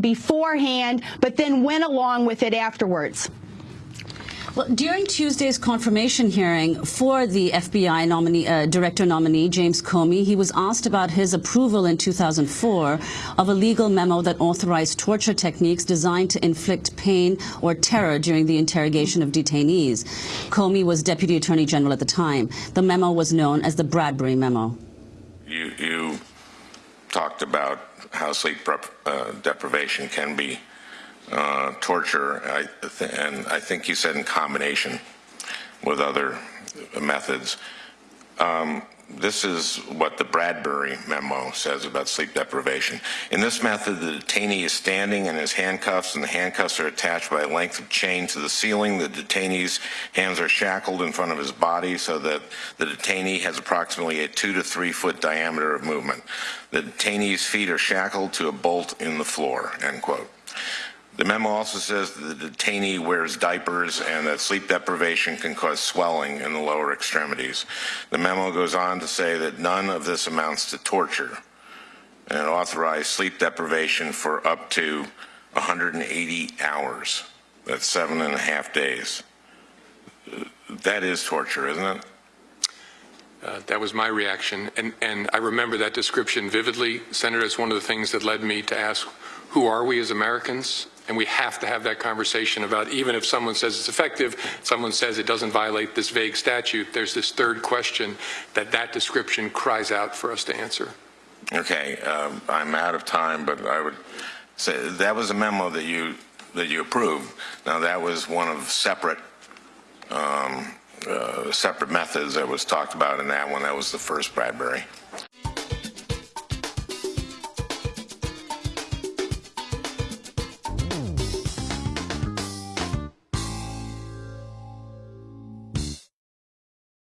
beforehand, but then went along with it afterwards. Well, during Tuesday's confirmation hearing for the FBI nominee, uh, director nominee, James Comey, he was asked about his approval in 2004 of a legal memo that authorized torture techniques designed to inflict pain or terror during the interrogation of detainees. Comey was Deputy Attorney General at the time. The memo was known as the Bradbury Memo. Talked about how sleep uh, deprivation can be uh, torture, I and I think you said in combination with other methods. Um, this is what the Bradbury memo says about sleep deprivation. In this method, the detainee is standing in his handcuffs, and the handcuffs are attached by a length of chain to the ceiling. The detainee's hands are shackled in front of his body so that the detainee has approximately a two to three foot diameter of movement. The detainee's feet are shackled to a bolt in the floor, end quote. The memo also says that the detainee wears diapers and that sleep deprivation can cause swelling in the lower extremities. The memo goes on to say that none of this amounts to torture and authorized sleep deprivation for up to 180 hours. That's seven and a half days. That is torture, isn't it? Uh, that was my reaction, and, and I remember that description vividly. Senator, it's one of the things that led me to ask, who are we as Americans? And we have to have that conversation about even if someone says it's effective, someone says it doesn't violate this vague statute, there's this third question that that description cries out for us to answer. Okay, um, I'm out of time, but I would say that was a memo that you that you approved. Now that was one of separate um, Uh, separate methods that was talked about in that one. That was the first Bradbury.